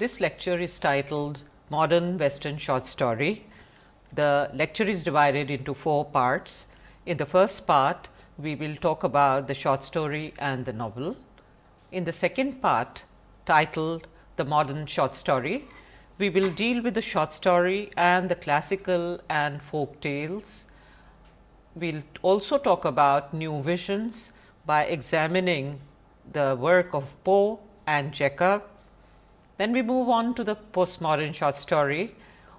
This lecture is titled Modern Western Short Story. The lecture is divided into four parts. In the first part, we will talk about the short story and the novel. In the second part, titled The Modern Short Story, we will deal with the short story and the classical and folk tales. We will also talk about new visions by examining the work of Poe and Chekhov then we move on to the postmodern short story,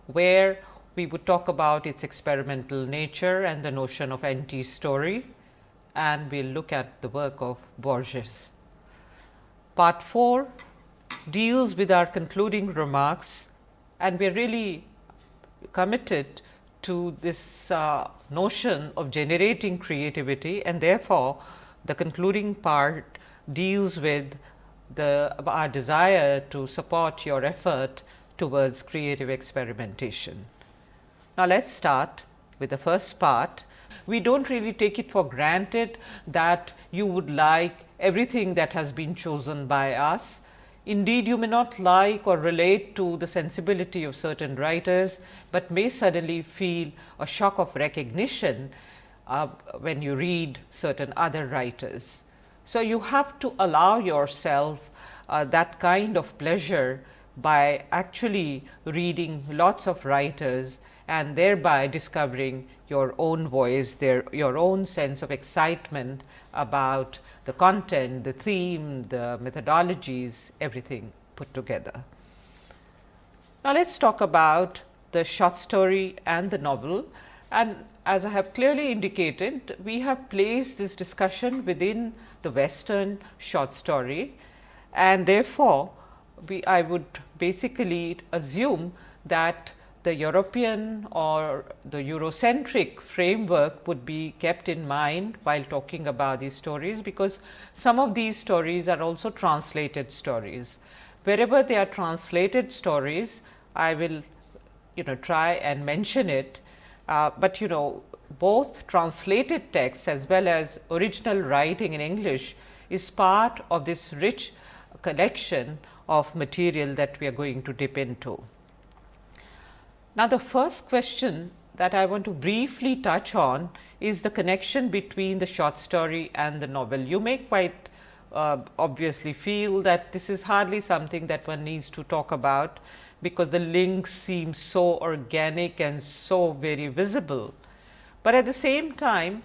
where we would talk about its experimental nature and the notion of anti story and we will look at the work of Borges. Part 4 deals with our concluding remarks and we are really committed to this uh, notion of generating creativity and therefore, the concluding part deals with the our desire to support your effort towards creative experimentation. Now, let us start with the first part. We do not really take it for granted that you would like everything that has been chosen by us. Indeed, you may not like or relate to the sensibility of certain writers, but may suddenly feel a shock of recognition uh, when you read certain other writers. So, you have to allow yourself uh, that kind of pleasure by actually reading lots of writers and thereby discovering your own voice, their your own sense of excitement about the content, the theme, the methodologies, everything put together. Now, let us talk about the short story and the novel and as I have clearly indicated, we have placed this discussion within the western short story and therefore, we I would basically assume that the European or the Eurocentric framework would be kept in mind while talking about these stories, because some of these stories are also translated stories. Wherever they are translated stories, I will you know try and mention it, uh, but you know both translated texts as well as original writing in English is part of this rich collection of material that we are going to dip into. Now, the first question that I want to briefly touch on is the connection between the short story and the novel. You may quite uh, obviously feel that this is hardly something that one needs to talk about, because the links seem so organic and so very visible. But at the same time,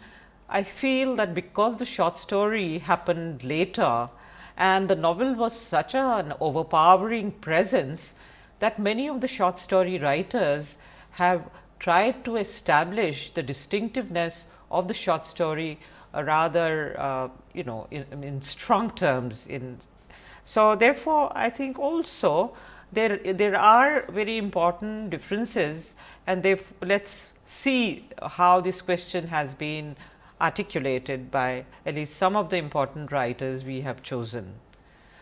I feel that because the short story happened later, and the novel was such an overpowering presence that many of the short story writers have tried to establish the distinctiveness of the short story uh, rather uh, you know in, in, strong terms in. So, therefore, I think also there there are very important differences and they let us see how this question has been articulated by at least some of the important writers we have chosen.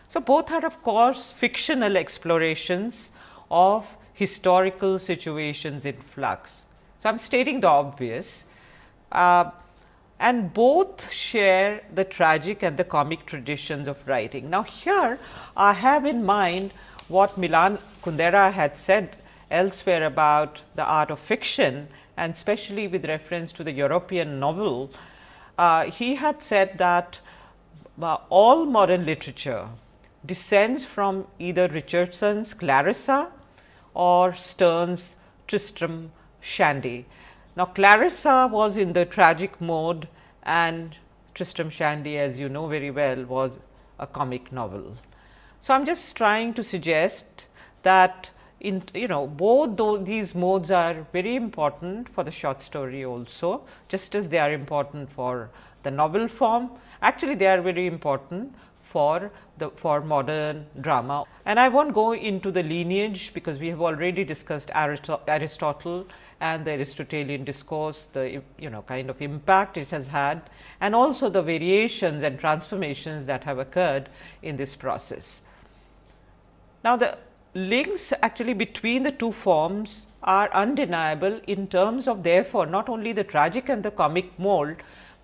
So, both are of course, fictional explorations of historical situations in flux. So, I am stating the obvious uh, and both share the tragic and the comic traditions of writing. Now, here I have in mind what Milan Kundera had said elsewhere about the art of fiction and especially with reference to the European novel, uh, he had said that uh, all modern literature descends from either Richardson's Clarissa or Sterne's Tristram Shandy. Now, Clarissa was in the tragic mode and Tristram Shandy as you know very well was a comic novel. So, I am just trying to suggest that in you know both these modes are very important for the short story also just as they are important for the novel form actually they are very important for the for modern drama. And I not go into the lineage, because we have already discussed Aristotle and the Aristotelian discourse, the you know kind of impact it has had and also the variations and transformations that have occurred in this process. Now, the links actually between the two forms are undeniable in terms of therefore, not only the tragic and the comic mold,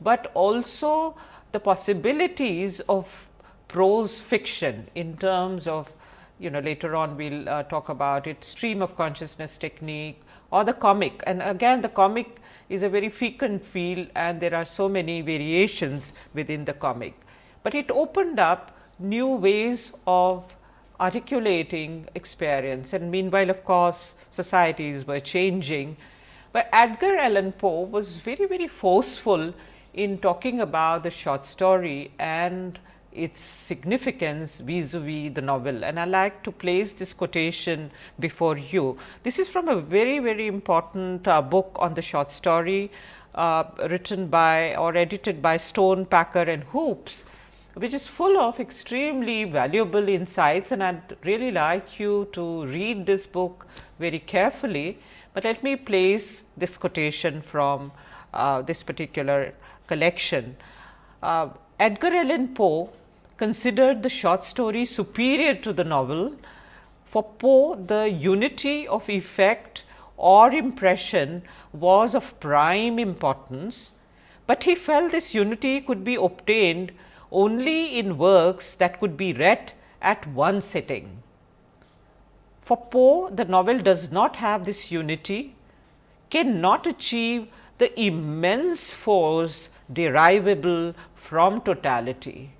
but also the possibilities of prose fiction in terms of you know later on we will uh, talk about it stream of consciousness technique or the comic. And again the comic is a very frequent field and there are so many variations within the comic, but it opened up new ways of articulating experience. And meanwhile of course societies were changing, but Edgar Allan Poe was very very forceful in talking about the short story and its significance vis-a-vis -vis the novel. And I like to place this quotation before you. This is from a very very important uh, book on the short story uh, written by or edited by Stone, Packer and Hoopes, which is full of extremely valuable insights and I would really like you to read this book very carefully, but let me place this quotation from uh, this particular collection. Uh, Edgar Allan Poe considered the short story superior to the novel. For Poe, the unity of effect or impression was of prime importance, but he felt this unity could be obtained only in works that could be read at one sitting. For Poe, the novel does not have this unity, cannot achieve the immense force derivable from totality.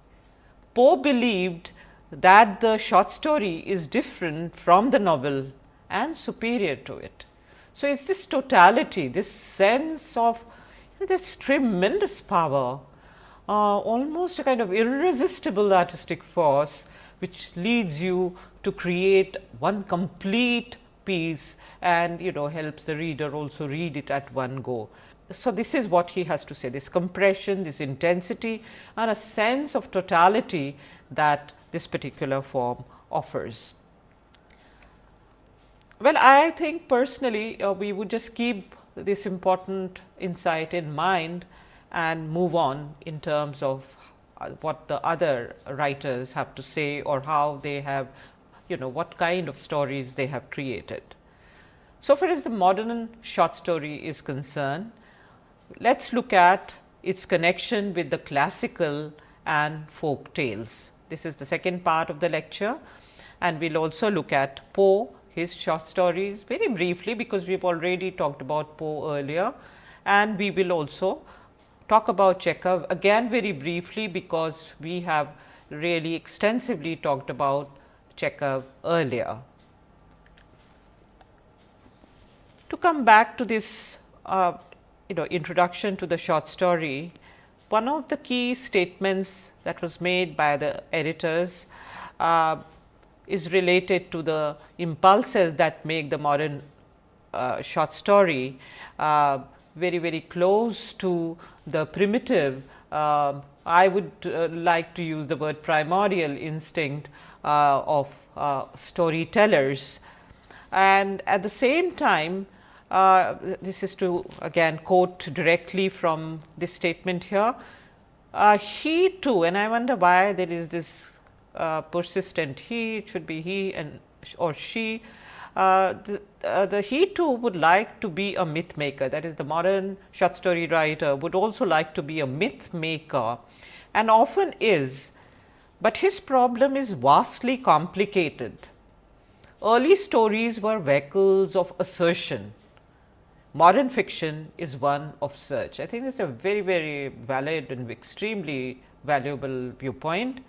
Poe believed that the short story is different from the novel and superior to it. So, it is this totality, this sense of this tremendous power uh, almost a kind of irresistible artistic force, which leads you to create one complete piece and you know helps the reader also read it at one go. So, this is what he has to say this compression, this intensity and a sense of totality that this particular form offers. Well, I think personally uh, we would just keep this important insight in mind and move on in terms of what the other writers have to say or how they have you know what kind of stories they have created. So far as the modern short story is concerned, let us look at its connection with the classical and folk tales. This is the second part of the lecture and we will also look at Poe, his short stories very briefly because we have already talked about Poe earlier and we will also talk about Chekhov again very briefly because we have really extensively talked about Chekhov earlier. To come back to this uh, you know introduction to the short story, one of the key statements that was made by the editors uh, is related to the impulses that make the modern uh, short story uh, very very close to the primitive uh, I would uh, like to use the word primordial instinct uh, of uh, storytellers. And at the same time, uh, this is to again quote directly from this statement here. Uh, he too and I wonder why there is this persistent he, it should be he and or she the, uh, the he too would like to be a myth maker that is the modern short story writer would also like to be a myth maker and often is, but his problem is vastly complicated. Early stories were vehicles of assertion, modern fiction is one of search. I think it is a very very valid and extremely valuable viewpoint.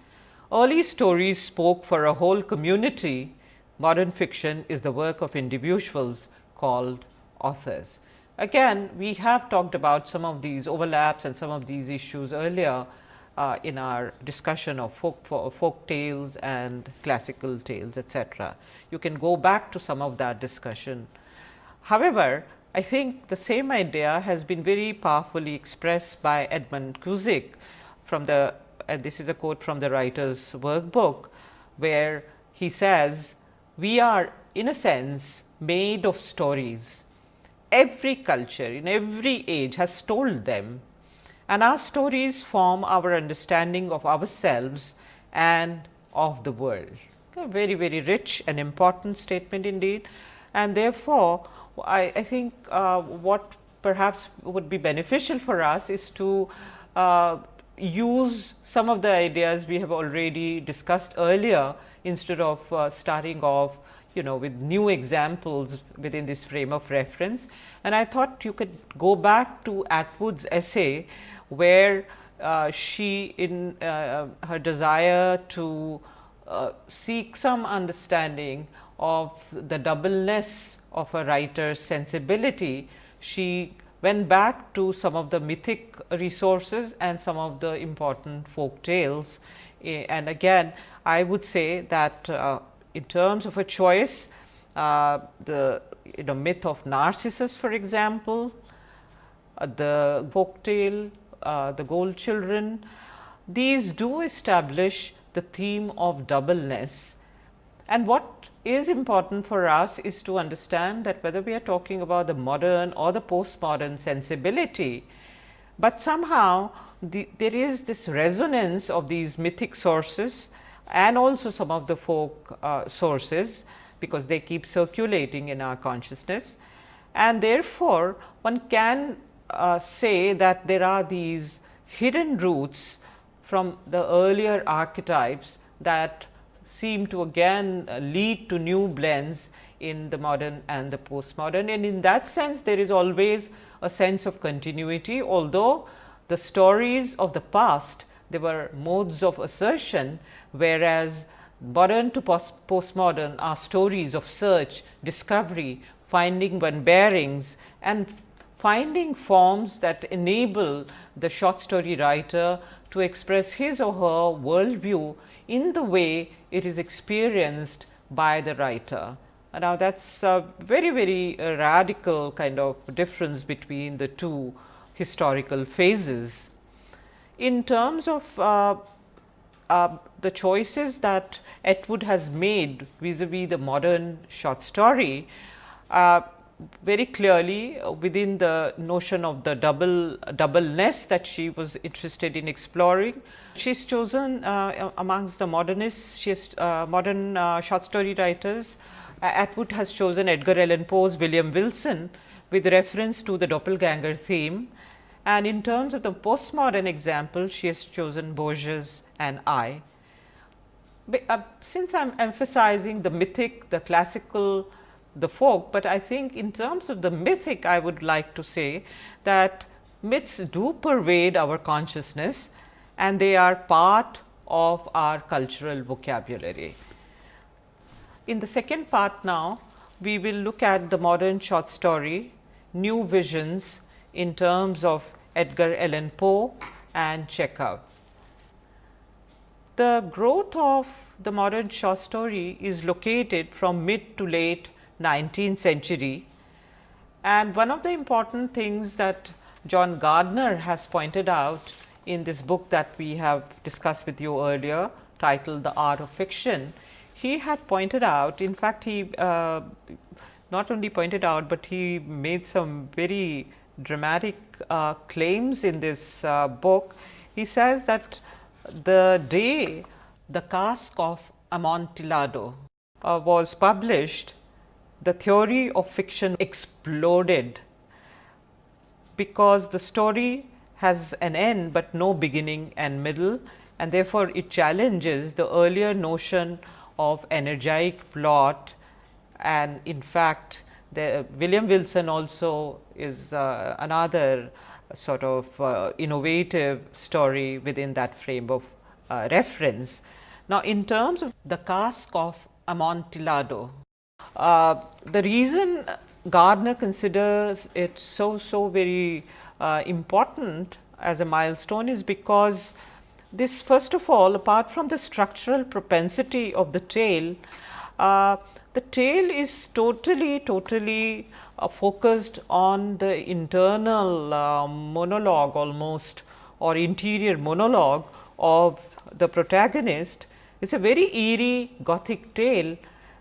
Early stories spoke for a whole community modern fiction is the work of individuals called authors. Again, we have talked about some of these overlaps and some of these issues earlier uh, in our discussion of folk, folk tales and classical tales etc. You can go back to some of that discussion. However, I think the same idea has been very powerfully expressed by Edmund Cusick from the this is a quote from the writer's workbook, where he says we are in a sense made of stories. Every culture in every age has told them and our stories form our understanding of ourselves and of the world. A very, very rich and important statement indeed. And therefore, I, I think uh, what perhaps would be beneficial for us is to uh, use some of the ideas we have already discussed earlier instead of uh, starting off you know with new examples within this frame of reference. And I thought you could go back to Atwood's essay where uh, she in uh, her desire to uh, seek some understanding of the doubleness of a writer's sensibility, she went back to some of the mythic resources and some of the important folk tales. And again, I would say that uh, in terms of a choice, uh, the you know myth of Narcissus for example, uh, the folk tale, uh, the gold children, these do establish the theme of doubleness. And what is important for us is to understand that whether we are talking about the modern or the postmodern sensibility, but somehow the, there is this resonance of these mythic sources and also some of the folk uh, sources, because they keep circulating in our consciousness. And therefore, one can uh, say that there are these hidden roots from the earlier archetypes that seem to again uh, lead to new blends in the modern and the postmodern. And in that sense, there is always a sense of continuity, although the stories of the past they were modes of assertion, whereas modern to post postmodern are stories of search, discovery, finding one bearings and finding forms that enable the short story writer to express his or her worldview in the way it is experienced by the writer. Now, that is a very, very uh, radical kind of difference between the two historical phases. In terms of uh, uh, the choices that Atwood has made vis-a-vis -vis the modern short story, uh, very clearly within the notion of the double doubleness that she was interested in exploring. She's chosen uh, amongst the modernists, she's uh, modern uh, short story writers, Atwood has chosen Edgar Allan Poe's William Wilson with reference to the doppelganger theme. And in terms of the postmodern example, she has chosen Borges and I. But, uh, since I am emphasizing the mythic, the classical the folk, but I think in terms of the mythic I would like to say that myths do pervade our consciousness and they are part of our cultural vocabulary. In the second part now, we will look at the modern short story, new visions in terms of Edgar Allan Poe and Chekhov. The growth of the modern short story is located from mid to late 19th century. And one of the important things that John Gardner has pointed out in this book that we have discussed with you earlier titled The Art of Fiction, he had pointed out in fact, he uh, not only pointed out, but he made some very dramatic uh, claims in this uh, book. He says that the day the cask of Amontillado uh, was published, the theory of fiction exploded because the story has an end, but no beginning and middle and therefore, it challenges the earlier notion of energetic plot and in fact, the William Wilson also is uh, another sort of uh, innovative story within that frame of uh, reference. Now, in terms of the cask of Amontillado, uh, the reason Gardner considers it so, so very uh, important as a milestone is because this first of all apart from the structural propensity of the tale, uh, the tale is totally, totally uh, focused on the internal uh, monologue almost or interior monologue of the protagonist. It is a very eerie gothic tale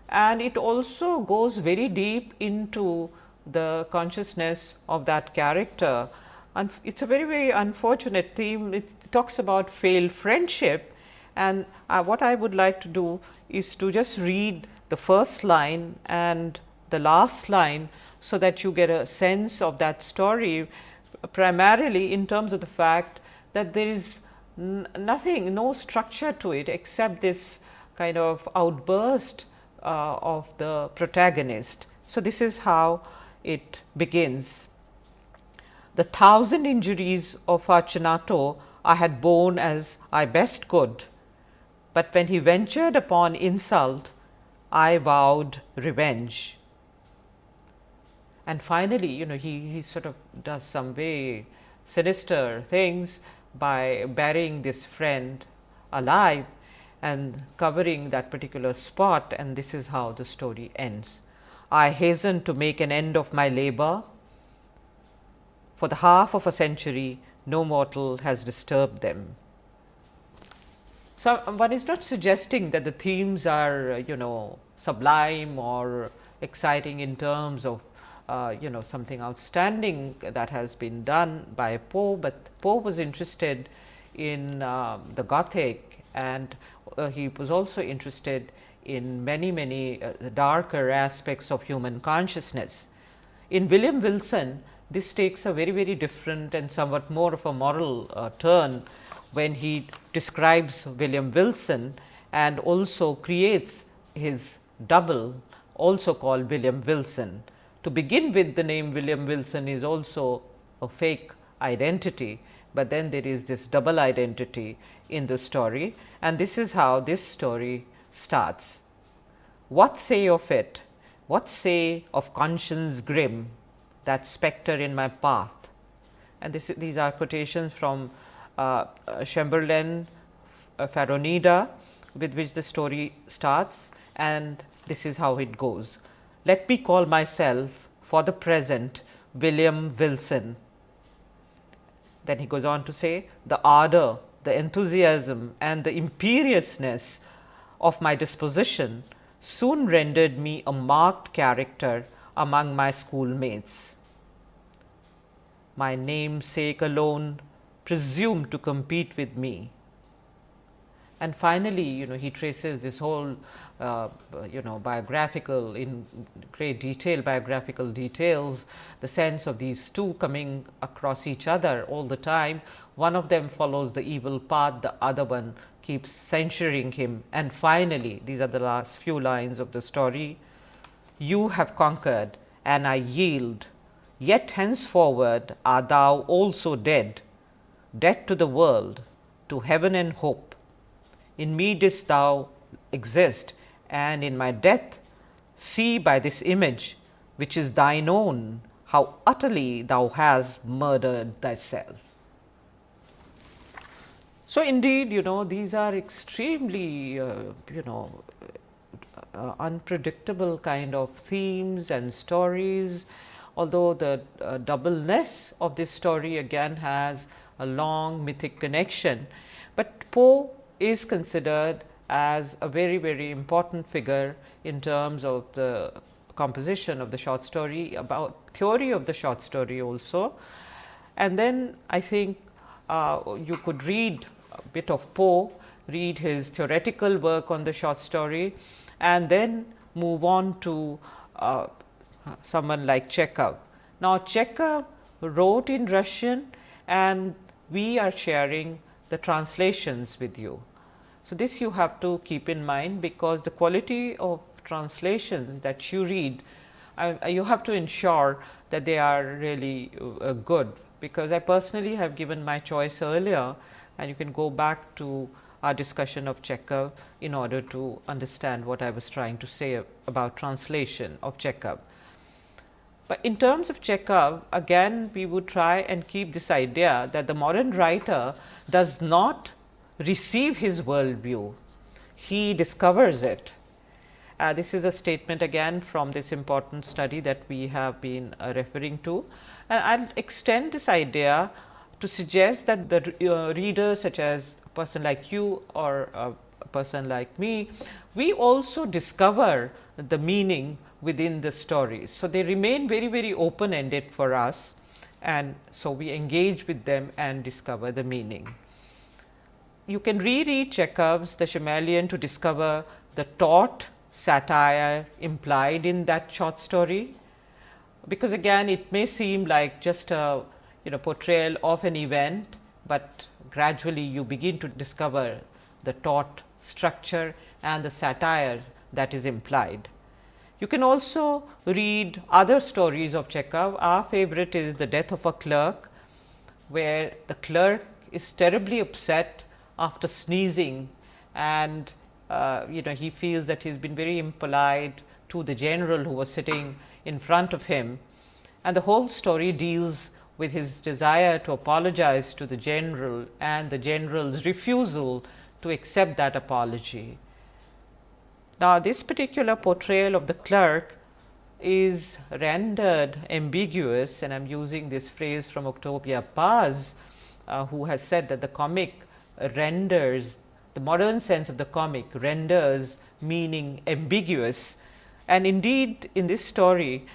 and it also goes very deep into the consciousness of that character. It is a very, very unfortunate theme. It talks about failed friendship and uh, what I would like to do is to just read the first line and the last line, so that you get a sense of that story primarily in terms of the fact that there is nothing, no structure to it except this kind of outburst uh, of the protagonist. So, this is how it begins. The thousand injuries of Fortunato I had borne as I best could, but when he ventured upon insult, I vowed revenge. And finally, you know, he, he sort of does some very sinister things by burying this friend alive and covering that particular spot and this is how the story ends. I hasten to make an end of my labor. For the half of a century, no mortal has disturbed them. So, one is not suggesting that the themes are you know sublime or exciting in terms of uh, you know something outstanding that has been done by Poe, but Poe was interested in uh, the Gothic and uh, he was also interested in many many uh, darker aspects of human consciousness. In William Wilson, this takes a very very different and somewhat more of a moral uh, turn when he describes William Wilson and also creates his double also called William Wilson. To begin with the name William Wilson is also a fake identity, but then there is this double identity in the story and this is how this story starts. What say of it? What say of conscience grim, that spectre in my path? And this, these are quotations from uh, Chamberlayne uh, Pharronida with which the story starts and this is how it goes. Let me call myself for the present William Wilson. Then he goes on to say the ardor, the enthusiasm and the imperiousness of my disposition soon rendered me a marked character among my schoolmates. My namesake alone presumed to compete with me. And finally, you know he traces this whole uh, you know biographical in great detail biographical details the sense of these two coming across each other all the time one of them follows the evil path the other one keeps censuring him and finally these are the last few lines of the story you have conquered and I yield. Yet henceforward art thou also dead. Dead to the world to heaven and hope. In me didst thou exist and in my death see by this image which is thine own how utterly thou hast murdered thyself. So, indeed you know these are extremely uh, you know uh, unpredictable kind of themes and stories, although the uh, doubleness of this story again has a long mythic connection, but Poe is considered as a very very important figure in terms of the composition of the short story about theory of the short story also. And then I think uh, you could read a bit of Poe, read his theoretical work on the short story and then move on to uh, someone like Chekhov. Now, Chekhov wrote in Russian and we are sharing the translations with you. So, this you have to keep in mind because the quality of translations that you read, uh, you have to ensure that they are really uh, good, because I personally have given my choice earlier and you can go back to our discussion of Chekhov in order to understand what I was trying to say about translation of Chekhov. But in terms of Chekhov, again we would try and keep this idea that the modern writer does not receive his world view, he discovers it. Uh, this is a statement again from this important study that we have been uh, referring to. And I will extend this idea to suggest that the uh, reader such as person like you or a person like me, we also discover the meaning within the stories. So, they remain very very open ended for us and so we engage with them and discover the meaning you can reread Chekhov's The Chameleon to discover the taut satire implied in that short story, because again it may seem like just a you know portrayal of an event, but gradually you begin to discover the taut structure and the satire that is implied. You can also read other stories of Chekhov. Our favorite is The Death of a Clerk, where the clerk is terribly upset after sneezing and uh, you know he feels that he has been very impolite to the general who was sitting in front of him and the whole story deals with his desire to apologize to the general and the general's refusal to accept that apology. Now, this particular portrayal of the clerk is rendered ambiguous and I am using this phrase from Octavio Paz, uh, who has said that the comic renders the modern sense of the comic renders meaning ambiguous and indeed in this story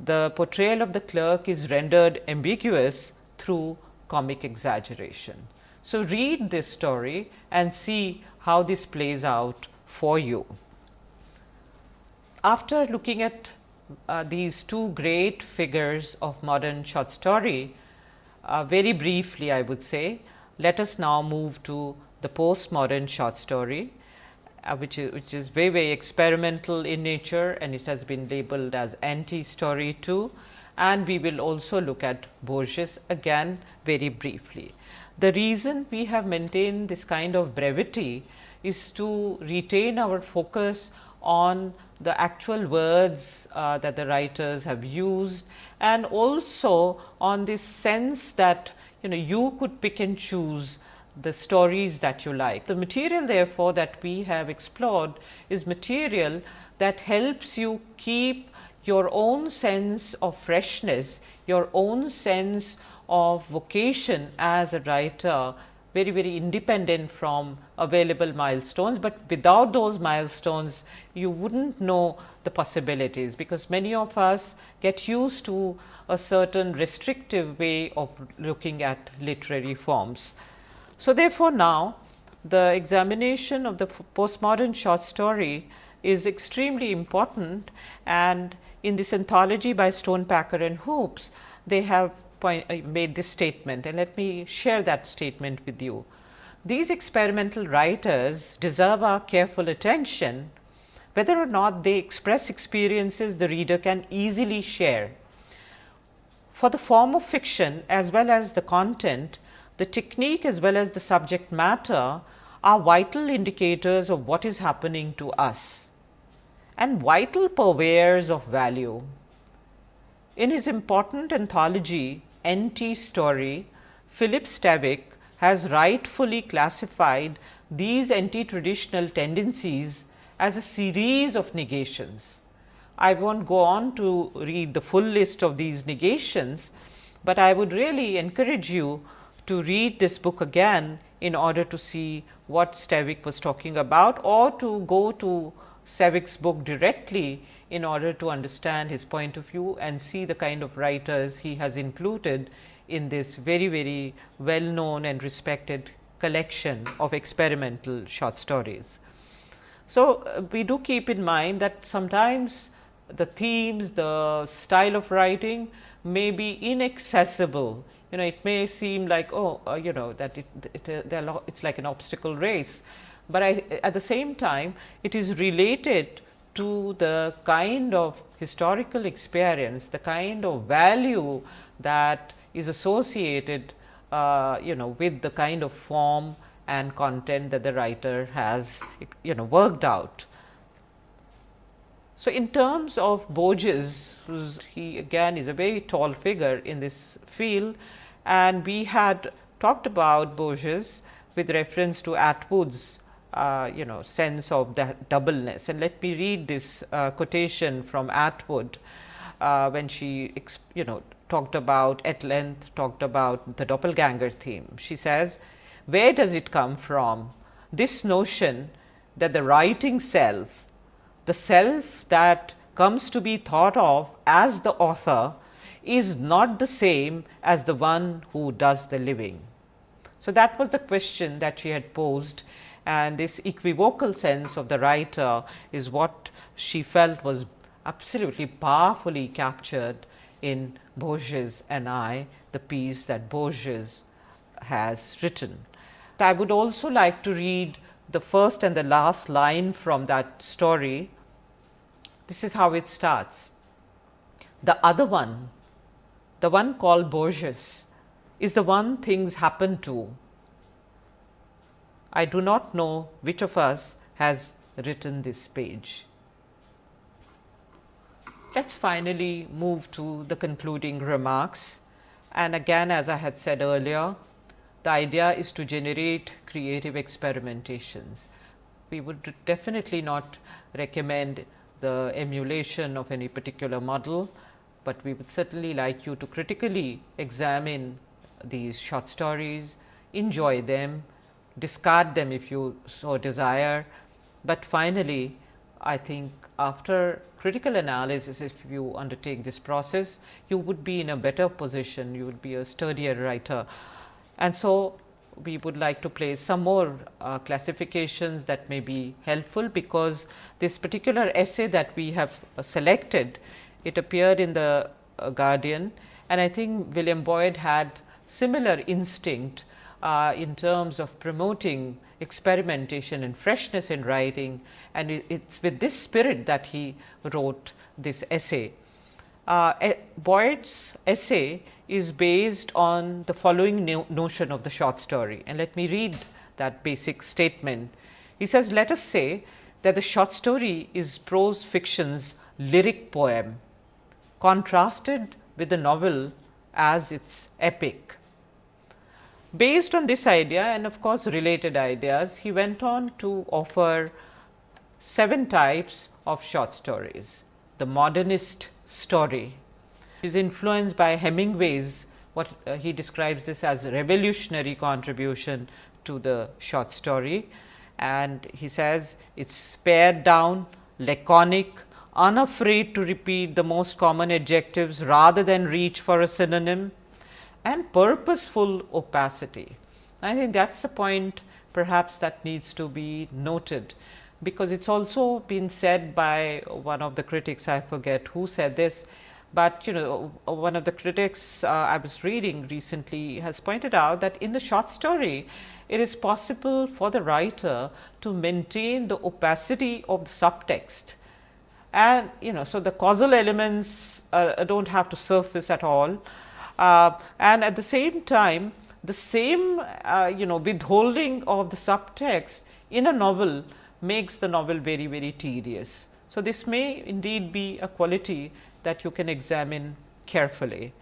the portrayal of the clerk is rendered ambiguous through comic exaggeration. So, read this story and see how this plays out for you. After looking at uh, these two great figures of modern short story, uh, very briefly I would say, let us now move to the postmodern short story uh, which is which is very very experimental in nature and it has been labeled as anti story too and we will also look at Borges again very briefly. The reason we have maintained this kind of brevity is to retain our focus on the actual words uh, that the writers have used and also on this sense that you know you could pick and choose the stories that you like. The material therefore, that we have explored is material that helps you keep your own sense of freshness, your own sense of vocation as a writer very very independent from available milestones, but without those milestones you would not know the possibilities, because many of us get used to a certain restrictive way of looking at literary forms. So, therefore, now the examination of the postmodern short story is extremely important and in this anthology by Stonepacker and Hoopes, they have point, uh, made this statement and let me share that statement with you. These experimental writers deserve our careful attention whether or not they express experiences the reader can easily share. For the form of fiction as well as the content, the technique as well as the subject matter are vital indicators of what is happening to us and vital purveyors of value. In his important anthology Anti Story, Philip Stevick has rightfully classified these anti-traditional tendencies as a series of negations. I will not go on to read the full list of these negations, but I would really encourage you to read this book again in order to see what Stevick was talking about or to go to Stevick's book directly in order to understand his point of view and see the kind of writers he has included in this very very well known and respected collection of experimental short stories. So, uh, we do keep in mind that sometimes the themes, the style of writing may be inaccessible you know it may seem like oh uh, you know that it, it uh, it's like an obstacle race, but I, at the same time it is related to the kind of historical experience, the kind of value that is associated uh, you know with the kind of form and content that the writer has you know worked out. So, in terms of Borges, he again is a very tall figure in this field and we had talked about Borges with reference to Atwood's uh, you know sense of the doubleness and let me read this uh, quotation from Atwood uh, when she you know talked about at length talked about the doppelganger theme. She says, where does it come from this notion that the writing self, the self that comes to be thought of as the author is not the same as the one who does the living. So, that was the question that she had posed and this equivocal sense of the writer is what she felt was absolutely powerfully captured in Borges and I, the piece that Borges has written. I would also like to read the first and the last line from that story. This is how it starts. The other one, the one called Borges, is the one things happen to. I do not know which of us has written this page. Let us finally move to the concluding remarks and again as I had said earlier, the idea is to generate creative experimentations. We would definitely not recommend the emulation of any particular model, but we would certainly like you to critically examine these short stories, enjoy them, discard them if you so desire, but finally, I think after critical analysis if you undertake this process, you would be in a better position, you would be a sturdier writer. And so, we would like to place some more uh, classifications that may be helpful, because this particular essay that we have uh, selected, it appeared in the uh, Guardian and I think William Boyd had similar instinct uh, in terms of promoting experimentation and freshness in writing and it is with this spirit that he wrote this essay. Uh, Boyd's essay is based on the following no notion of the short story and let me read that basic statement. He says, let us say that the short story is prose fiction's lyric poem contrasted with the novel as its epic. Based on this idea and of course, related ideas, he went on to offer seven types of short stories. The modernist story. Is influenced by Hemingway's what uh, he describes this as revolutionary contribution to the short story. And he says it is pared down, laconic, unafraid to repeat the most common adjectives rather than reach for a synonym and purposeful opacity. I think that is a point perhaps that needs to be noted, because it is also been said by one of the critics I forget who said this, but you know one of the critics uh, I was reading recently has pointed out that in the short story it is possible for the writer to maintain the opacity of the subtext. And you know so the causal elements uh, do not have to surface at all. Uh, and at the same time the same uh, you know withholding of the subtext in a novel makes the novel very very tedious. So, this may indeed be a quality that you can examine carefully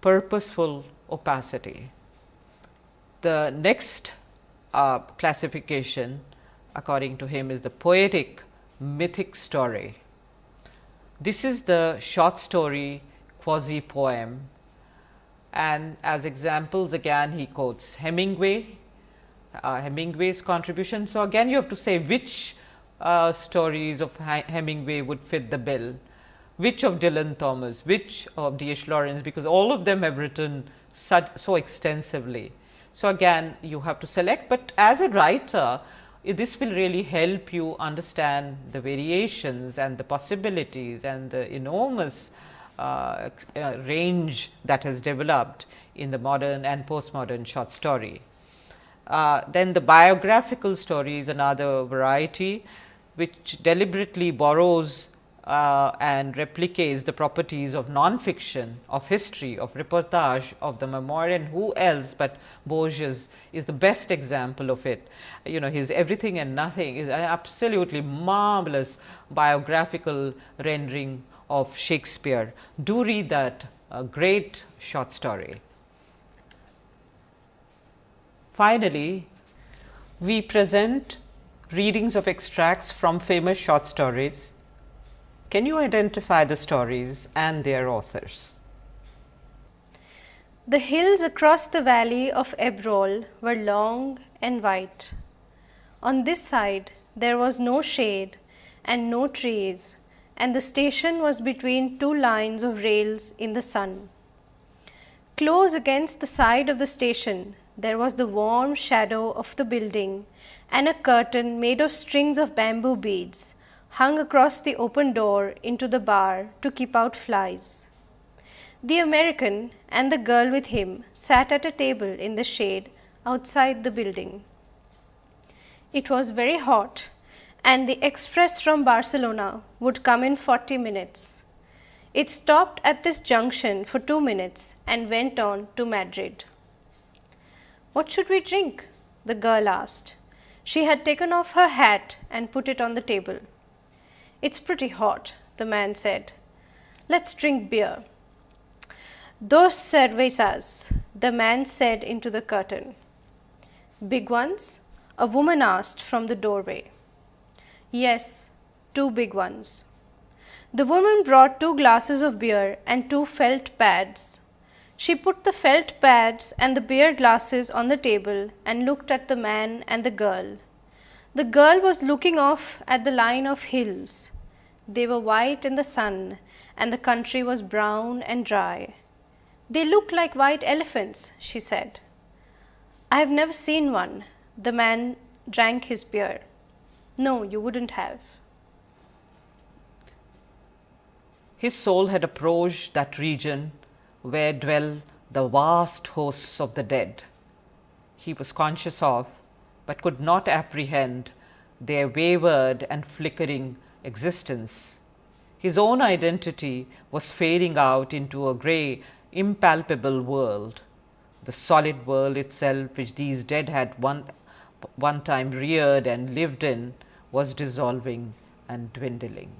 purposeful opacity. The next uh, classification according to him is the poetic mythic story. This is the short story quasi poem and as examples again he quotes Hemingway, Hemingway's contribution. So, again you have to say which uh, stories of Hemingway would fit the bill, which of Dylan Thomas, which of D. H. Lawrence, because all of them have written such, so extensively. So, again you have to select, but as a writer this will really help you understand the variations and the possibilities and the enormous uh, uh, range that has developed in the modern and postmodern short story. Uh, then the biographical story is another variety, which deliberately borrows uh, and replicates the properties of non-fiction, of history, of reportage, of the memoir and who else but Borges is the best example of it. You know his everything and nothing is an absolutely marvelous biographical rendering of Shakespeare. Do read that a great short story. Finally, we present readings of extracts from famous short stories. Can you identify the stories and their authors? The hills across the valley of Ebro were long and white. On this side there was no shade and no trees and the station was between two lines of rails in the sun. Close against the side of the station, there was the warm shadow of the building and a curtain made of strings of bamboo beads hung across the open door into the bar to keep out flies. The American and the girl with him sat at a table in the shade outside the building. It was very hot and the express from Barcelona would come in 40 minutes. It stopped at this junction for 2 minutes and went on to Madrid. What should we drink? the girl asked. She had taken off her hat and put it on the table. It's pretty hot, the man said. Let's drink beer. Dos cervezas, the man said into the curtain. Big ones? A woman asked from the doorway. Yes, two big ones. The woman brought two glasses of beer and two felt pads. She put the felt pads and the beer glasses on the table and looked at the man and the girl. The girl was looking off at the line of hills. They were white in the sun and the country was brown and dry. They look like white elephants, she said. I have never seen one. The man drank his beer. No, you wouldn't have. His soul had approached that region where dwell the vast hosts of the dead. He was conscious of, but could not apprehend, their wayward and flickering existence. His own identity was fading out into a grey, impalpable world, the solid world itself which these dead had one one time reared and lived in was dissolving and dwindling.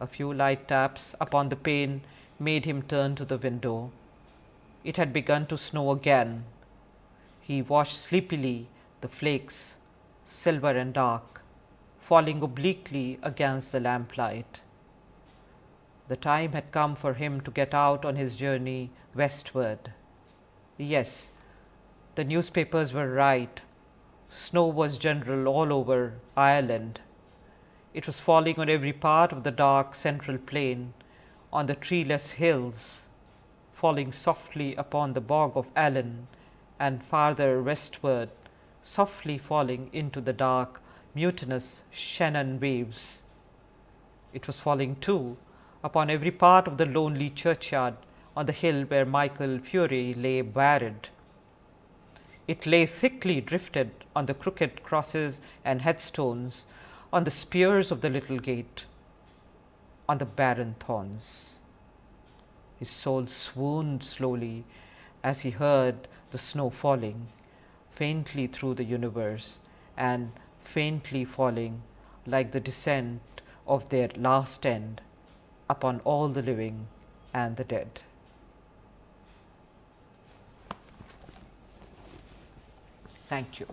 A few light taps upon the pane made him turn to the window. It had begun to snow again. He watched sleepily the flakes, silver and dark, falling obliquely against the lamplight. The time had come for him to get out on his journey westward. Yes, the newspapers were right. Snow was general all over Ireland. It was falling on every part of the dark central plain, on the treeless hills, falling softly upon the bog of Allen, and farther westward, softly falling into the dark, mutinous Shannon waves. It was falling too upon every part of the lonely churchyard on the hill where Michael Furey lay buried. It lay thickly drifted on the crooked crosses and headstones, on the spears of the little gate, on the barren thorns. His soul swooned slowly as he heard the snow falling faintly through the universe and faintly falling like the descent of their last end upon all the living and the dead. Thank you.